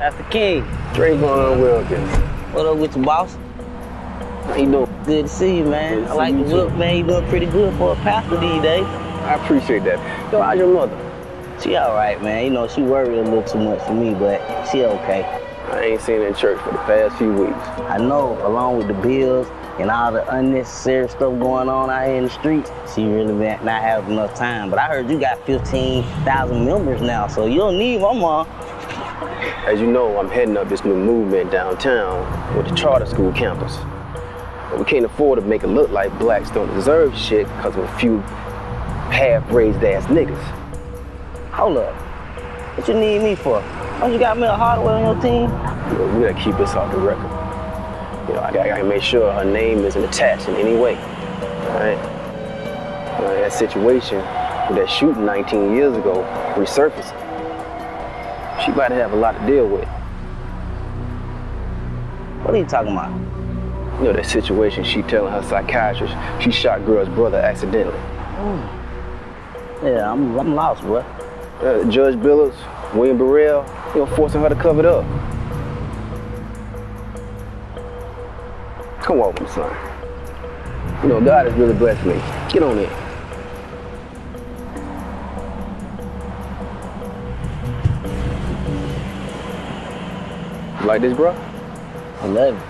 Pastor King, Dre going on Wilkins. what up with your boss? How you doing? Good to see you, man. I like the you, too. man. You doing pretty good for a pastor these days. I appreciate that. Yo, how's your mother? She all right, man. You know, she worried a little too much for me, but she okay. I ain't seen her in church for the past few weeks. I know, along with the bills and all the unnecessary stuff going on out here in the streets, she really not having enough time. But I heard you got 15,000 members now, so you don't need my mom. As you know, I'm heading up this new movement downtown with the charter school campus. But we can't afford to make it look like blacks don't deserve shit because of a few half-raised ass niggas. Hold up. What you need me for? Don't you got me a hardware on your team? You know, we gotta keep this off the record. You know, I gotta, I gotta make sure her name isn't attached in any way. All right? You know, that situation with that shooting 19 years ago resurfacing. She about to have a lot to deal with. What are you talking about? You know, that situation she telling her psychiatrist she shot girl's brother accidentally. Yeah, I'm, I'm lost, bro. Uh, Judge Billups, William Burrell, you know, forcing her to cover it up. Come on, my son. You know, God has really blessed me. Get on it. Like this, bro? I love it.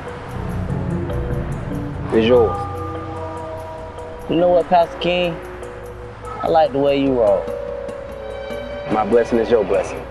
It's yours. You know what, Pastor King? I like the way you roll. My blessing is your blessing.